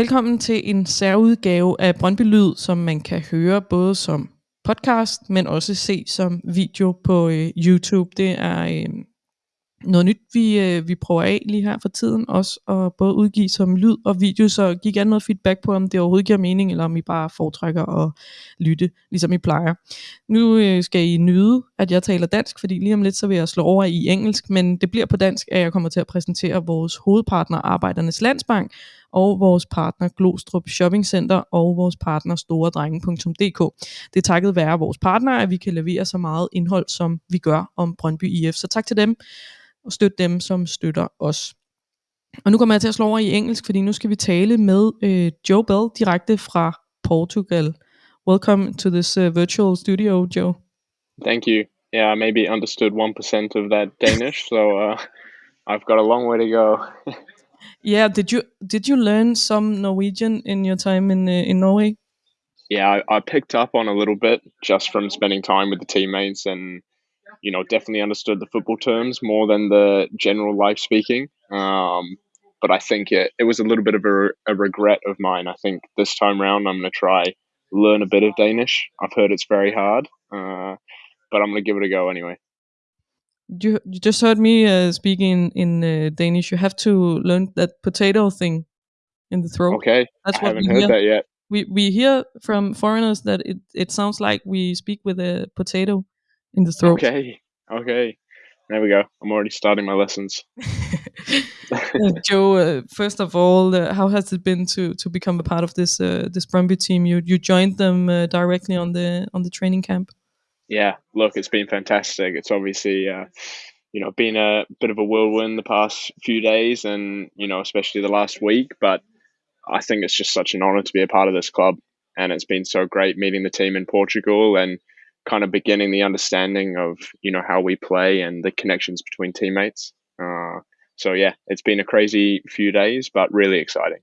Velkommen til en særudgave af Brøndby Lyd, som man kan høre både som podcast, men også se som video på øh, YouTube. Det er øh, noget nyt, vi, øh, vi prøver af lige her for tiden, også at både udgive som lyd og video, så giv gerne noget feedback på, om det overhovedet giver mening, eller om I bare foretrækker at lytte, ligesom I plejer. Nu øh, skal I nyde, at jeg taler dansk, fordi lige om lidt så vil jeg slå over i engelsk, men det bliver på dansk, at jeg kommer til at præsentere vores hovedpartner Arbejdernes Landsbank, og vores partner Glostrup Shopping Center og vores partner storedrenge.dk. Det er takket være vores partner, at vi kan levere så meget indhold, som vi gør om Brøndby IF. Så tak til dem, og støt dem, som støtter os. Og nu kommer jeg til at slå over i engelsk, fordi nu skal vi tale med øh, Joe Bell direkte fra Portugal. Welcome to this uh, virtual studio, Joe. Thank you. Yeah, I maybe understood 1% of that Danish, so uh, I've got a long way to go. Yeah, did you did you learn some Norwegian in your time in uh, in Norway? Yeah, I, I picked up on a little bit just from spending time with the teammates and you know definitely understood the football terms more than the general life speaking. Um, but I think it, it was a little bit of a, a regret of mine. I think this time round I'm going to try learn a bit of Danish. I've heard it's very hard, uh, but I'm going to give it a go anyway. You you just heard me uh, speaking in uh, Danish. You have to learn that potato thing in the throat. Okay, That's I what haven't we heard hear. that yet. We we hear from foreigners that it it sounds like we speak with a potato in the throat. Okay, okay, there we go. I'm already starting my lessons. Uh, Joe, uh, first of all, uh, how has it been to to become a part of this uh, this Brøndby team? You you joined them uh, directly on the on the training camp. Yeah, look, it's been fantastic. It's obviously, uh, you know, been a bit of a whirlwind the past few days, and you know, especially the last week. But I think it's just such an honor to be a part of this club, and it's been so great meeting the team in Portugal and kind of beginning the understanding of you know how we play and the connections between teammates. Uh, so yeah, it's been a crazy few days, but really exciting.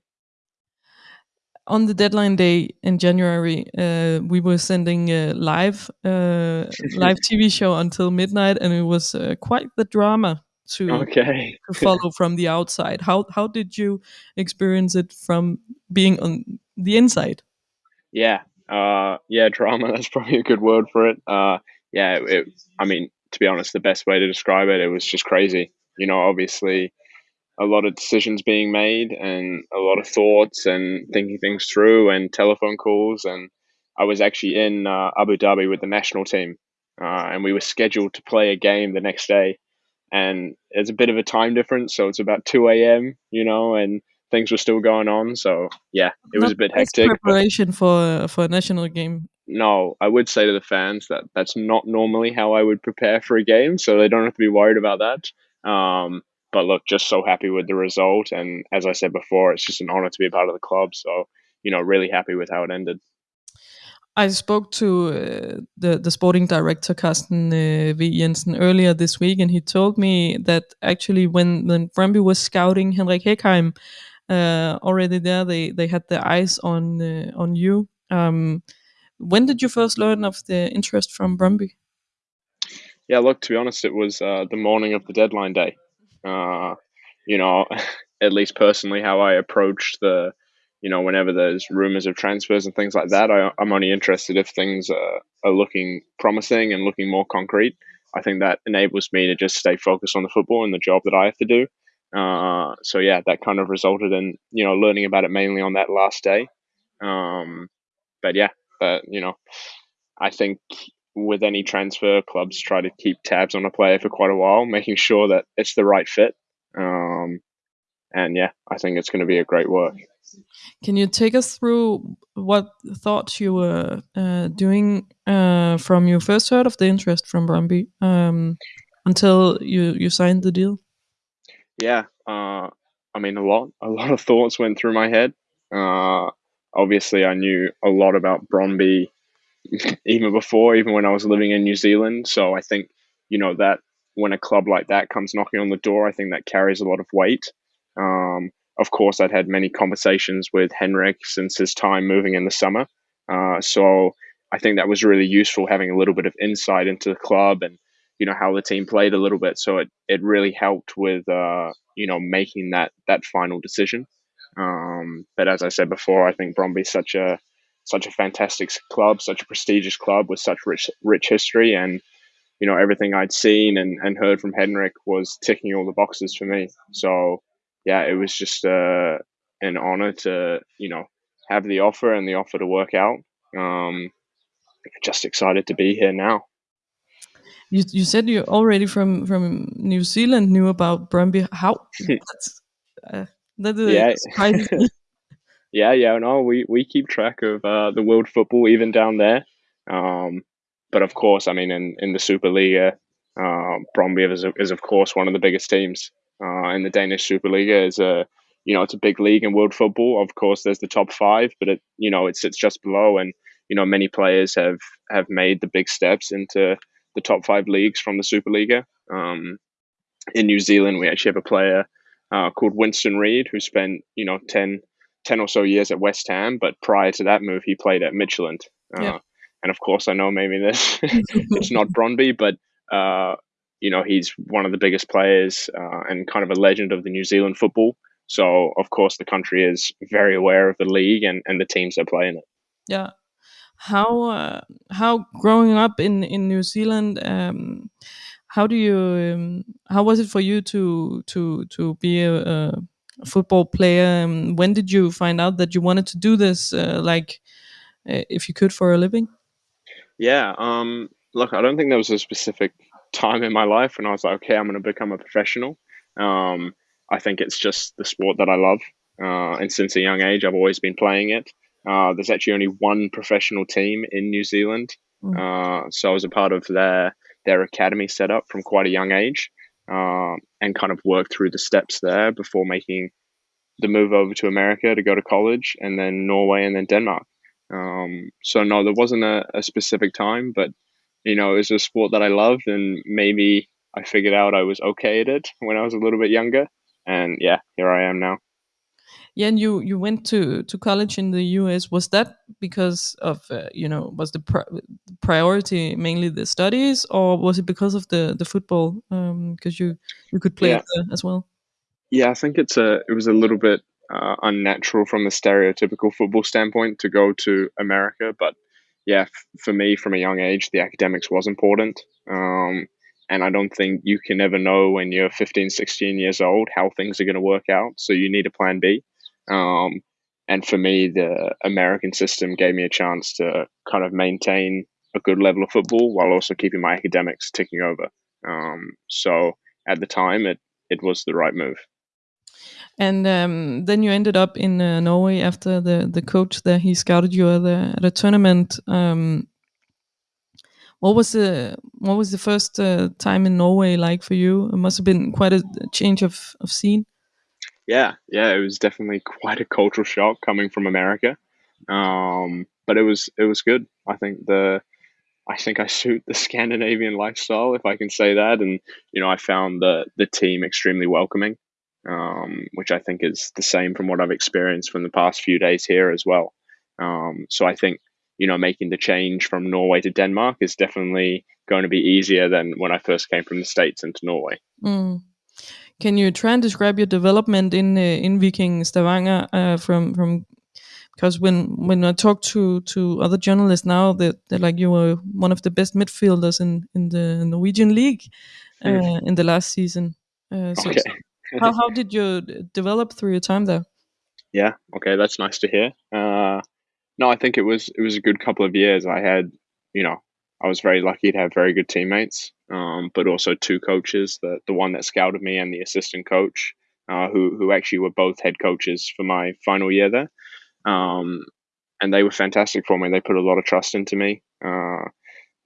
On the deadline day in January, uh, we were sending a live uh, live TV show until midnight, and it was uh, quite the drama to Okay. to follow from the outside. How how did you experience it from being on the inside? Yeah, uh, yeah, drama. That's probably a good word for it. Uh, yeah, it, it- I mean, to be honest, the best way to describe it, it was just crazy. You know, obviously, a lot of decisions being made and a lot of thoughts and thinking things through and telephone calls. And I was actually in uh, Abu Dhabi with the national team, uh, and we were scheduled to play a game the next day. And there's a bit of a time difference, so it's about two a.m. You know, and things were still going on. So yeah, it was a bit hectic. Preparation for for a national game. no, I would say to the fans that that's not normally how I would prepare for a game, so they don't have to be worried about that. Um, but look, just so happy with the result, and as I said before, it's just an honor to be a part of the club. So you know, really happy with how it ended. I spoke to uh, the the sporting director Carsten uh, V Jensen earlier this week, and he told me that actually when when Brøndby was scouting Henrik Heggheim, uh, already there they they had their eyes on uh, on you. Um, when did you first learn of the interest from Brøndby? Yeah, look, to be honest, it was uh, the morning of the deadline day. Uh, you know, at least personally, how I approach the, you know, whenever there's rumors of transfers and things like that, I, I'm only interested if things uh, are looking promising and looking more concrete. I think that enables me to just stay focused on the football and the job that I have to do. Uh, so yeah, that kind of resulted in you know learning about it mainly on that last day. Um, but yeah, but you know, I think with any transfer, clubs try to keep tabs on a player for quite a while, making sure that it's the right fit. Um, and yeah, I think it's going to be a great work. Can you take us through what thoughts you were uh, doing uh, from you first heard of the interest from Brøndby um, until you you signed the deal? Yeah, uh, I mean a lot. A lot of thoughts went through my head. Uh, obviously, I knew a lot about Bromby even before, even when I was living in New Zealand. So I think you know that when a club like that comes knocking on the door, I think that carries a lot of weight. Um, of course, I'd had many conversations with Henrik since his time moving in the summer. Uh, so I think that was really useful having a little bit of insight into the club and you know how the team played a little bit. So it, it really helped with uh, you know making that that final decision. Um, but as I said before, I think Bromby's such a such a fantastic club, such a prestigious club with such rich rich history, and you know everything I'd seen and, and heard from Henrik was ticking all the boxes for me. So yeah, it was just uh, an honor to you know have the offer and the offer to work out. Um, just excited to be here now. You you said you already from from New Zealand knew about Brøndby. How that's, uh, that yeah. yeah, yeah, no, we, we keep track of uh, the world football even down there. Um, but of course, I mean, in, in the Superliga, uh, Brøndby is, is of course one of the biggest teams. Uh, in the Danish Superliga is a you know it's a big league in world football. Of course, there's the top five, but it you know it sits just below, and you know many players have have made the big steps into the top five leagues from the Superliga. Um, in New Zealand, we actually have a player uh, called Winston Reid who spent you know 10, 10 or so years at West Ham, but prior to that move, he played at Midtjylland. Uh, yeah. And of course, I know maybe this it's not Brøndby, but uh, you know he's one of the biggest players uh, and kind of a legend of the New Zealand football. So of course, the country is very aware of the league and, and the teams that play in it. Yeah, how uh, how growing up in in New Zealand. Um, how do you um, how was it for you to to to be a, a football player um, when did you find out that you wanted to do this uh, like uh, if you could for a living? Yeah um look i don't think there was a specific time in my life when i was like okay i'm going to become a professional. Um i think it's just the sport that i love. Uh, and since a young age i've always been playing it. Uh, there's actually only one professional team in new zealand. Mm. uh, so i was a part of their their academy set up from quite a young age um, and kind of worked through the steps there before making the move over to America to go to college and then Norway and then Denmark. Um, so no, there wasn't a, a, specific time, but you know, it was a sport that I loved and maybe I figured out I was okay at it when I was a little bit younger. And yeah, here I am now. Yeah, and you you went to to college in the U.S. Was that because of uh, you know was the pri- priority mainly the studies, or was it because of the the football? Because um, you you could play yeah. as well. Yeah, I think it's a it was a little bit uh, unnatural from the stereotypical football standpoint to go to America, but yeah, f- for me from a young age, the academics was important. Um, and I don't think you can ever know when you're 15, 16 years old how things are going to work out. So you need a plan B. Um, and for me, the American system gave me a chance to kind of maintain a good level of football while also keeping my academics ticking over. Um, so at the time, it it was the right move. And um, then you ended up in uh, Norway after the the coach there. He scouted you at a, at a tournament. Um, what was the what was the first uh, time in Norway like for you? It must have been quite a change of of scene yeah, yeah, it was definitely quite a cultural shock coming from America, um, but it was it was good. I think the I think I suit the Scandinavian lifestyle, if I can say that, and you know I found the the team extremely welcoming, um, which I think is the same from what I've experienced from the past few days here as well. Um, so I think you know making the change from Norway to Denmark is definitely going to be easier than when I first came from the states into Norway. Mm. Can you try and describe your development in uh, in Viking Stavanger uh, from from because when when I talk to to other journalists now that they're like you were one of the best midfielders in in the Norwegian league uh, mm. in the last season. Uh, so, okay. so how how did you develop through your time there? Yeah. Okay, that's nice to hear. Uh, no, I think it was it was a good couple of years. I had you know I was very lucky to have very good teammates, um, but also two coaches. The the one that scouted me and the assistant coach, uh, who who actually were both head coaches for my final year there, um, and they were fantastic for me. They put a lot of trust into me. Uh,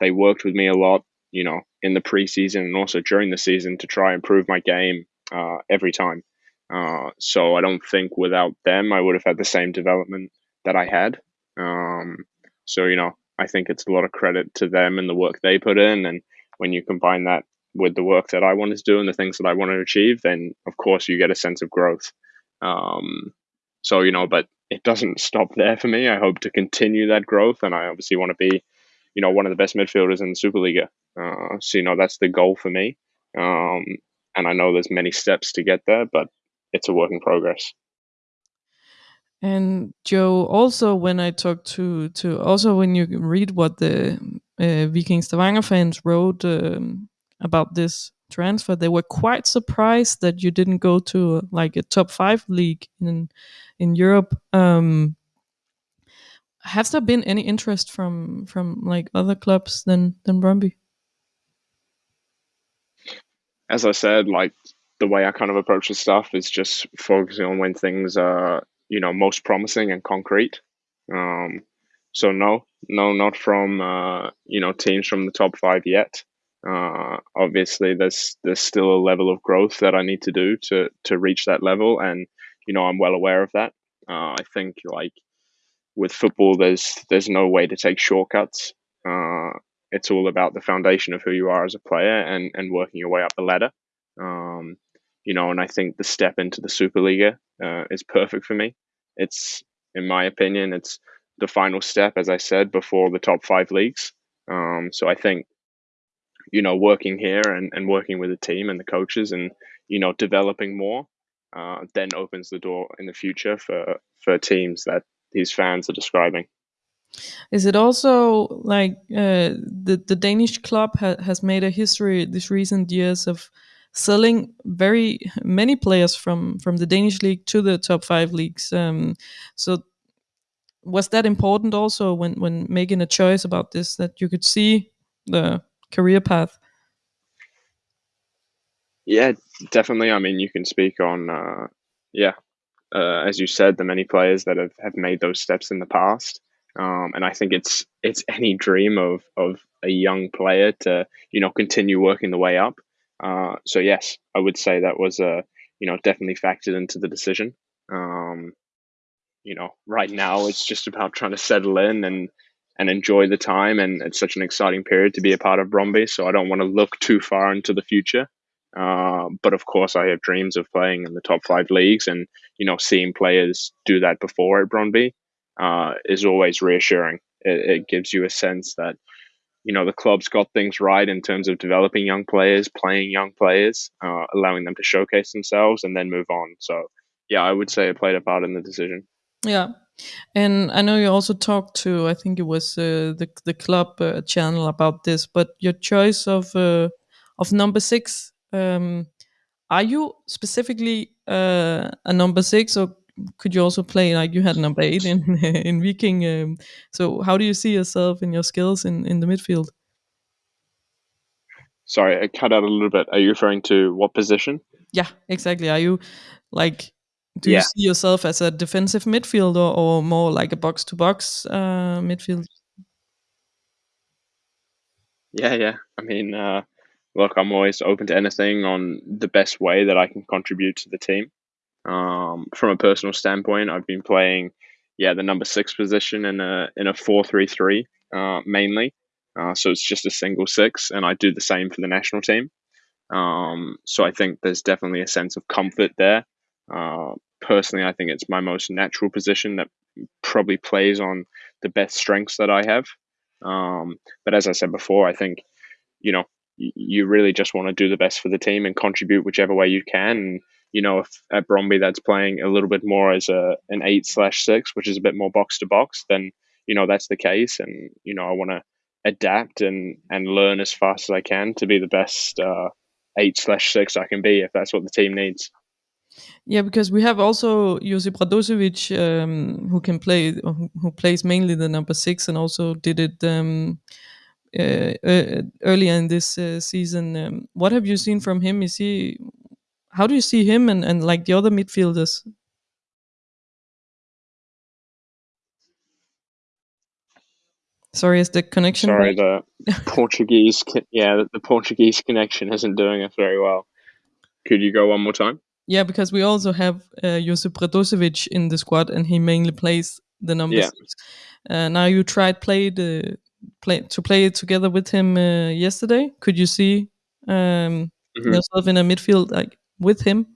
they worked with me a lot, you know, in the preseason and also during the season to try and improve my game uh, every time. Uh, so I don't think without them I would have had the same development that I had. Um, so you know, I think it's a lot of credit to them and the work they put in. And when you combine that with the work that I wanted to do and the things that I want to achieve, then of course you get a sense of growth. Um, so, you know, but it doesn't stop there for me. I hope to continue that growth. And I obviously want to be, you know, one of the best midfielders in the Superliga. Uh, so, you know, that's the goal for me. Um, and I know there's many steps to get there, but it's a work in progress. And Joe, also when I talk to to also when you read what the uh, Viking Stavanger fans wrote um, about this transfer, they were quite surprised that you didn't go to uh, like a top five league in in Europe. Um, has there been any interest from from like other clubs than than Brøndby? As I said, like the way I kind of approach the stuff is just focusing on when things are you know most promising and concrete. Um, so no, no, not from uh, you know teams from the top five yet. Uh, obviously, there's there's still a level of growth that I need to do to to reach that level, and you know I'm well aware of that. Uh, I think like with football, there's there's no way to take shortcuts. Uh, it's all about the foundation of who you are as a player and and working your way up the ladder. Um, you know, and I think the step into the Superliga uh, is perfect for me. It's, in my opinion, it's the final step, as I said, before the top five leagues. Um, so I think, you know, working here and, and working with the team and the coaches and, you know, developing more uh, then opens the door in the future for, for teams that these fans are describing. Is it also like uh, the the Danish club ha has made a history these recent years of selling very many players from from the Danish league to the top five leagues? Um, so was that important also when when making a choice about this that you could see the career path? Yeah, definitely. I mean, you can speak on uh, yeah uh, as you said, the many players that have, have made those steps in the past. Um, and I think it's it's any dream of of a young player to you know continue working the way up. Uh, so yes, I would say that was a uh, you know definitely factored into the decision. Um, you know, right now it's just about trying to settle in and and enjoy the time, and it's such an exciting period to be a part of Brøndby. So I don't want to look too far into the future. Uh, but of course, I have dreams of playing in the top five leagues, and you know, seeing players do that before at Brøndby uh, is always reassuring. It, it, gives you a sense that you know the club's got things right in terms of developing young players, playing young players, uh, allowing them to showcase themselves, and then move on. So, yeah, I would say it played a part in the decision. Yeah, and I know you also talked to I think it was uh, the the club uh, channel about this, but your choice of uh, of number six um, are you specifically uh, a number six, or could you also play like you had number eight in in Viking? Um, so how do you see yourself and your skills in in the midfield? Sorry, I cut out a little bit. Are you referring to what position? Yeah, exactly. Are you like do yeah. you see yourself as a defensive midfielder or more like a box to box midfield? Yeah, yeah. I mean, uh, look, I'm always open to anything on the best way that I can contribute to the team. Um, from a personal standpoint, I've been playing, yeah, the number six position in a in a four three three uh, mainly. Uh, so it's just a single six, and I do the same for the national team. Um, so I think there's definitely a sense of comfort there. Uh, personally, I think it's my most natural position that probably plays on the best strengths that I have. Um, but as I said before, I think you know you really just want to do the best for the team and contribute whichever way you can. And, you know, if at Bromby that's playing a little bit more as a an eight slash six, which is a bit more box to box, then you know that's the case. And you know, I want to adapt and and learn as fast as I can to be the best uh, eight slash six I can be if that's what the team needs. Yeah, because we have also Josip Radosevic, um, who can play, who plays mainly the number six, and also did it um, uh, uh, earlier in this uh, season. Um, what have you seen from him? Is he? How do you see him and, and like the other midfielders? Sorry, is the connection? Sorry, the Portuguese. Yeah, the Portuguese connection isn't doing us very well. Could you go one more time? Yeah, because we also have uh, Josip Radosevic in the squad, and he mainly plays the number yeah. six. Uh, now you tried play the play to play it together with him uh, yesterday. Could you see um, mm-hmm. yourself in a midfield like with him?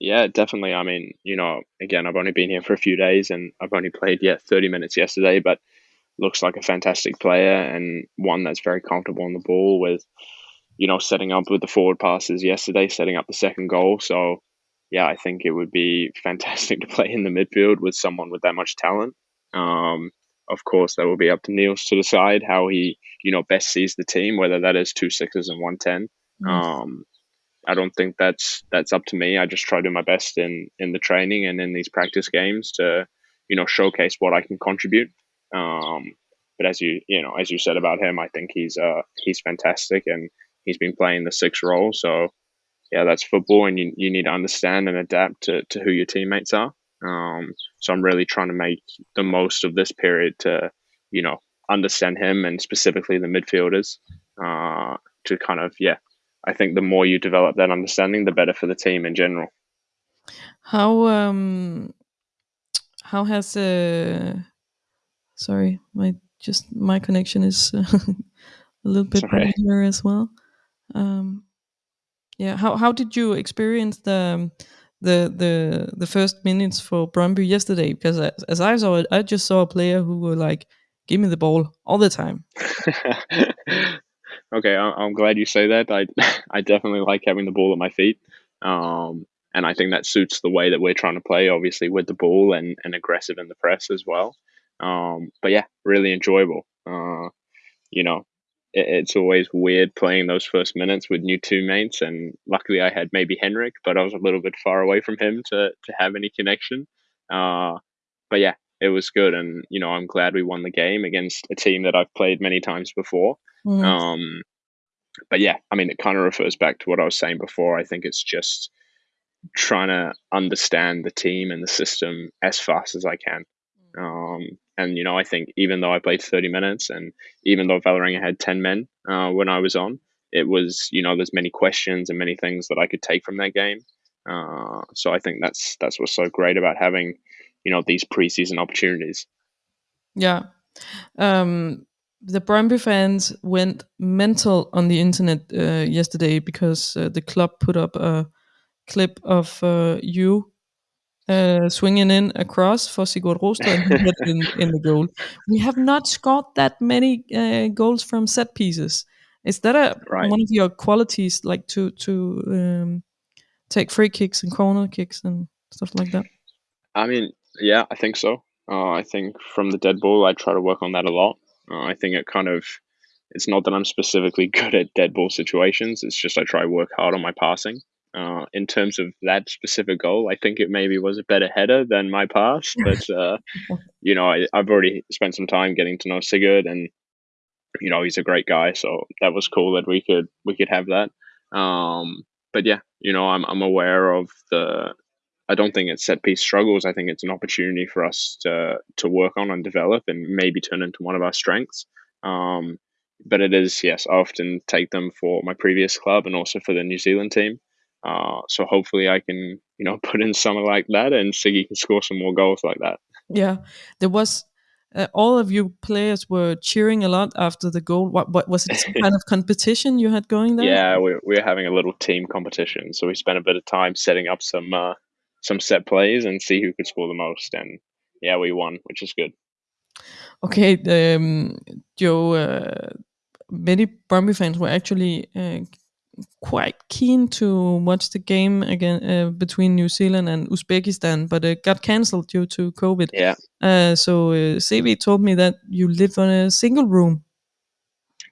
Yeah, definitely. I mean, you know, again, I've only been here for a few days and I've only played yet 30 minutes yesterday, but looks like a fantastic player and one that's very comfortable on the ball with, you know, setting up with the forward passes yesterday, setting up the second goal. So, yeah, I think it would be fantastic to play in the midfield with someone with that much talent. Um, of course, that will be up to Niels to decide how he, you know, best sees the team, whether that is two sixes and one ten. Um, I don't think that's that's up to me. I just try to do my best in in the training and in these practice games to, you know, showcase what I can contribute. Um, but as you you know, as you said about him, I think he's uh he's fantastic and he's been playing the six role. So yeah, that's football, and you you need to understand and adapt to to who your teammates are. Um, so I'm really trying to make the most of this period to, you know, understand him and specifically the midfielders uh, to kind of, yeah, I think the more you develop that understanding, the better for the team in general. How um how has uh sorry my just my connection is uh, a little bit here as well. Um, yeah, how how did you experience the the the the first minutes for Brøndby yesterday because as, as, I saw it, I just saw a player who were like, "Give me the ball all the time." okay, I'm glad you say that. I I definitely like having the ball at my feet, um, and I think that suits the way that we're trying to play. Obviously, with the ball and and aggressive in the press as well. Um, but yeah, really enjoyable. Uh, you know, it's always weird playing those first minutes with new teammates. And luckily, I had maybe Henrik, but I was a little bit far away from him to to have any connection. Uh, but yeah, it was good, and you know, I'm glad we won the game against a team that I've played many times before. Mm. Um, but yeah, I mean, it kind of refers back to what I was saying before. I think it's just trying to understand the team and the system as fast as I can. Mm. Um, and you know, I think even though I played 30 minutes, and even though Vålerenga had 10 men uh, when I was on, it was you know there's many questions and many things that I could take from that game. Uh, so I think that's that's what's so great about having you know these preseason opportunities. Yeah, um, the Brøndby fans went mental on the internet uh, yesterday because uh, the club put up a clip of uh, you uh, swinging in across for Sigurd Rosted and he hit in, in the goal. We have not scored that many uh, goals from set pieces. Is that a right. one of your qualities, like to to um, take free kicks and corner kicks and stuff like that? I mean, yeah, I think so. Uh, I think from the dead ball, I try to work on that a lot. Uh, I think it kind of it's not that I'm specifically good at dead ball situations. It's just I try work hard on my passing. Uh, in terms of that specific goal, I think it maybe was a better header than my pass. But uh, you know, I, have already spent some time getting to know Sigurd, and you know, he's a great guy. So that was cool that we could we could have that. Um, but yeah, you know, I'm I'm aware of the. I don't think it's set piece struggles. I think it's an opportunity for us to to work on and develop, and maybe turn into one of our strengths. Um, but it is yes, I often take them for my previous club and also for the New Zealand team. Uh, so hopefully I can, you know, put in something like that and Siggy can score some more goals like that. Yeah, there was uh, all of you players were cheering a lot after the goal. What, what was it? Some kind of competition you had going there? Yeah, we we are having a little team competition. So we spent a bit of time setting up some uh, some set plays and see who could score the most. And yeah, we won, which is good. Okay, um, Joe. Uh, many Brøndby fans were actually uh, quite keen to watch the game again uh, between New Zealand and Uzbekistan, but it got cancelled due to COVID. Yeah. Uh, so uh, CV told me that you live on a single room.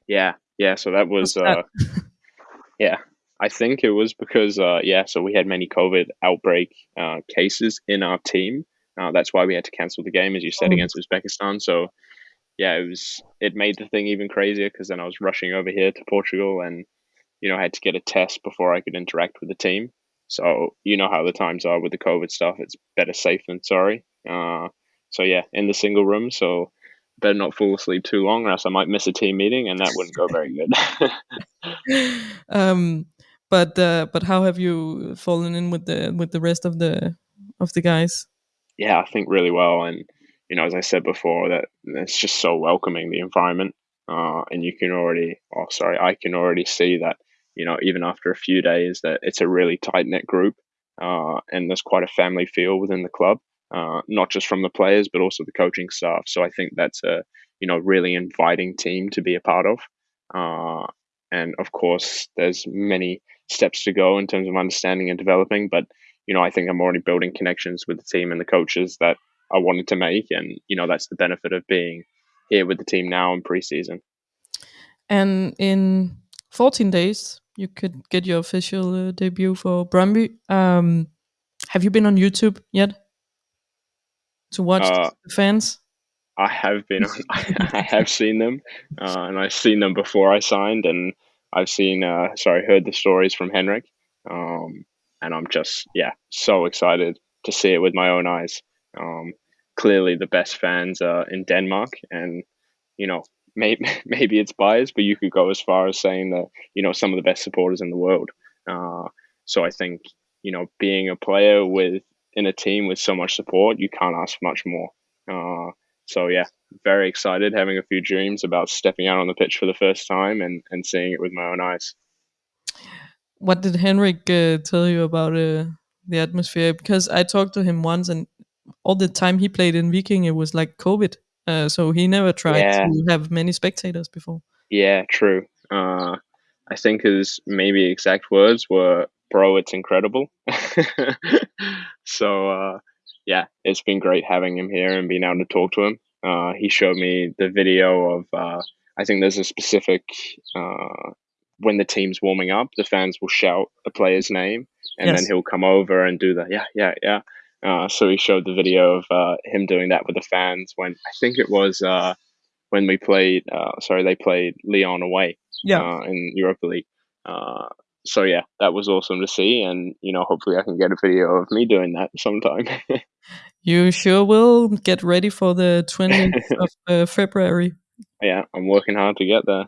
Yeah, yeah. So that was, that? Uh, yeah. I think it was because, uh, yeah. So we had many COVID outbreak uh, cases in our team. Uh, that's why we had to cancel the game, as you said, oh. against Uzbekistan. So yeah, it was. It made the thing even crazier because then I was rushing over here to Portugal and you know, I had to get a test before I could interact with the team. So you know how the times are with the COVID stuff. It's better safe than sorry. Uh, so yeah, in the single room. So better not fall asleep too long, or else I might miss a team meeting, and that wouldn't go very good. um, but uh, but how have you fallen in with the with the rest of the of the guys? Yeah, I think really well, and you know, as I said before, that it's just so welcoming the environment, uh, and you can already, oh sorry, I can already see that you know, even after a few days, that it's a really tight knit group, uh, and there's quite a family feel within the club, uh, not just from the players but also the coaching staff. So I think that's a you know really inviting team to be a part of, uh, and of course there's many steps to go in terms of understanding and developing, but you know, I think I'm already building connections with the team and the coaches that I wanted to make, and you know, that's the benefit of being here with the team now in preseason. And in 14 days, you could get your official uh, debut for Brøndby. Um, have you been on YouTube yet to watch Uh, the fans? I have been on, I have seen them, uh, and I've seen them before I signed, and I've seen, uh, sorry, heard the stories from Henrik, um, and I'm just, yeah, so excited to see it with my own eyes. Um, clearly, the best fans are in Denmark, and you know, maybe maybe it's biased, but you could go as far as saying that you know some of the best supporters in the world. Uh, so I think you know, being a player with in a team with so much support, you can't ask much more. Uh, so yeah, very excited, having a few dreams about stepping out on the pitch for the first time and, and seeing it with my own eyes. What did Henrik uh, tell you about uh, the atmosphere? Because I talked to him once, and all the time he played in Viking, it was like COVID, uh, so he never tried Yeah. to have many spectators before. Yeah, true. Uh, I think his maybe exact words were, "Bro, it's incredible." so uh, yeah, it's been great having him here and being able to talk to him. Uh, he showed me the video of. Uh, I think there's a specific uh, when the team's warming up, the fans will shout the player's name, and Yes. then he'll come over and do the yeah, yeah, yeah. Uh, so he showed the video of uh, him doing that with the fans when I think it was uh, when we played. Uh, sorry, they played Lyon away Yeah, uh, in Europa League. Uh, so yeah, that was awesome to see, and you know, hopefully, I can get a video of me doing that sometime. you sure will get ready for the 20th of uh, February. yeah, I'm working hard to get there.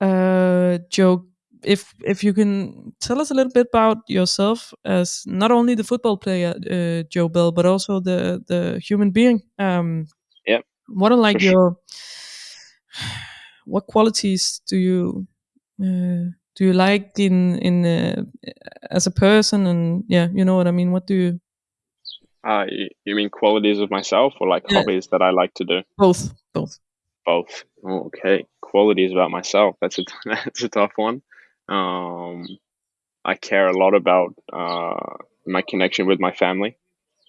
Uh, Joe, if if you can tell us a little bit about yourself as not only the football player, uh, Joe Bell, but also the the human being. Um, Yep, what are like for sure. your what qualities do you uh, do you like in in uh, as a person and yeah you know what i mean what do you Uh, you, you mean qualities of myself or like Yeah. hobbies that I like to do? both both Both. Oh, okay. Qualities about myself. That's a that's a tough one. Um, I care a lot about uh, my connection with my family.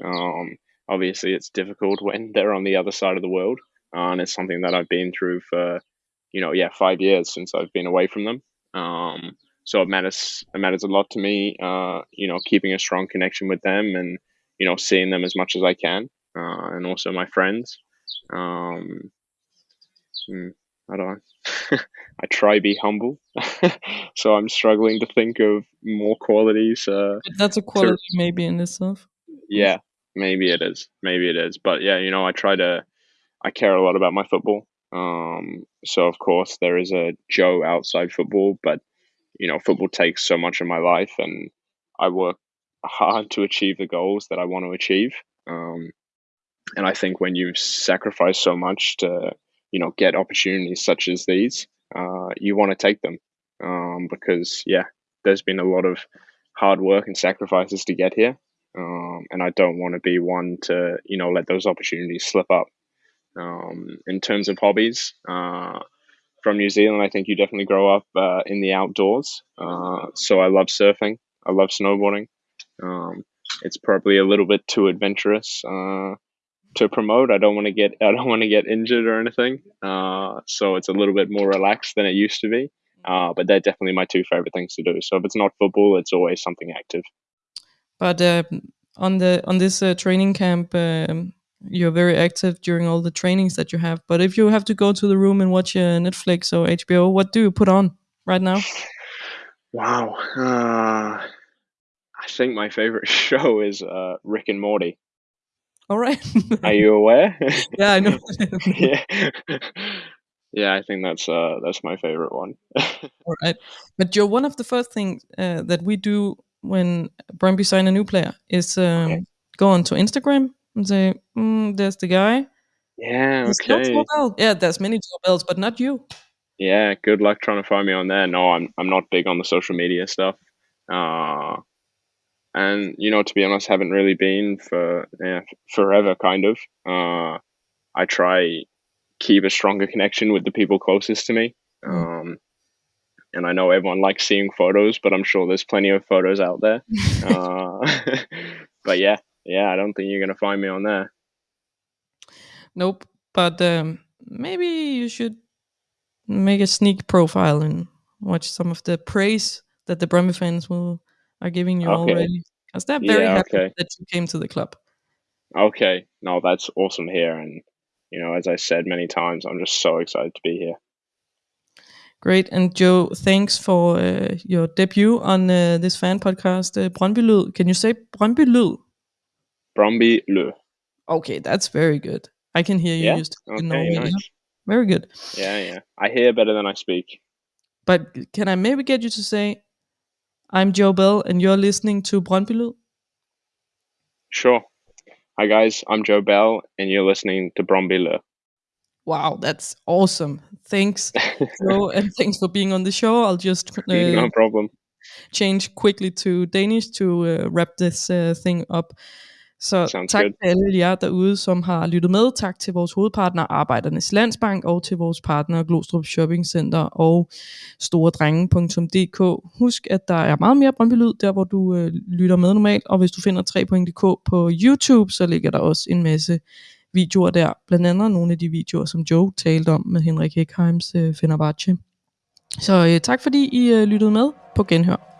Um, obviously, it's difficult when they're on the other side of the world, uh, and it's something that I've been through for, you know, yeah, five years since I've been away from them. Um, so it matters. It matters a lot to me. Uh, you know, keeping a strong connection with them, and you know, seeing them as much as I can, uh, and also my friends. Um, hmm, I don't. I try to be humble, so I'm struggling to think of more qualities. Uh, that's a quality maybe in itself yeah, maybe it is. Maybe it is. But yeah, you know, I try to. I care a lot about my football. Um, so of course there is a Joe outside football, but you know, football takes so much of my life, and I work hard to achieve the goals that I want to achieve. Um, and I think when you sacrifice so much to, you know, get opportunities such as these, uh, you want to take them um, because yeah, there's been a lot of hard work and sacrifices to get here, um, and I don't want to be one to you know let those opportunities slip up. Um, in terms of hobbies, uh, from New Zealand, I think you definitely grow up uh, in the outdoors. Uh, so I love surfing. I love snowboarding. Um, it's probably a little bit too adventurous uh, to promote. I don't want to get I don't want to get injured or anything. Uh, so it's a little bit more relaxed than it used to be. Uh, but they're definitely my two favorite things to do. So if it's not football, it's always something active. but uh, on the on this uh, training camp um, you're very active during all the trainings that you have but if you have to go to the room and watch uh, netflix or hbo what do you put on right now Wow. Uh, I think my favorite show is uh, Rick and Morty. All right Are you aware? yeah i know yeah. yeah, I think that's uh that's my favorite one. All right. But Joe, one of the first things uh, that we do when Brøndby sign a new player is um, Okay. go onto Instagram and say, mm, "There's the guy." yeah, There's no okay. Joe Yeah, there's many Joe Bells, but not you. Yeah, good luck trying to find me on there. No, I'm I'm not big on the social media stuff. Uh and you know, to be honest, haven't really been for yeah, forever kind of. Uh I try keep a stronger connection with the people closest to me. Mm. Um and I know everyone likes seeing photos, but I'm sure there's plenty of photos out there. uh, but yeah, yeah, I don't think you're gonna find me on there. Nope. But um, maybe you should make a sneak profile and watch some of the praise that the Brøndby fans will are giving you Okay. already, because they're very Yeah, happy okay. that you came to the club. Okay, no, that's awesome here, and you know, as I said many times, I'm just so excited to be here. Great. And Joe, thanks for uh, your debut on uh, this fan podcast, uh, Brøndby Lyd. Can you say Brøndby Lyd? Brumby Lø. Okay, that's very good. I can hear you Yeah. used to Okay, Norway. nice. Yeah, very good. Yeah, yeah. I hear better than I speak. But can I maybe get you to say, I'm Joe Bell and you're listening to Brøndby? Sure. Hi guys, I'm Joe Bell, and you're listening to Lø. Wow, that's awesome. Thanks, Joe, and thanks for being on the show. I'll just uh, no problem. change quickly to Danish to uh, wrap this uh, thing up. Så Sounds tak good. til alle jer derude, som har lyttet med. Tak til vores hovedpartner Arbejdernes Landsbank og til vores partner Glostrup Shopping Center og storedrenge.dk. Husk, at der er meget mere Brøndby Lyd, der hvor du øh, lytter med normalt. Og hvis du finder 3.dk på YouTube, så ligger der også en masse videoer der. Blandt andet nogle af de videoer, som Joe talte om med Henrik Heckheims øh, Fenerbahce. Så øh, tak fordi I øh, lyttede med på Genhør.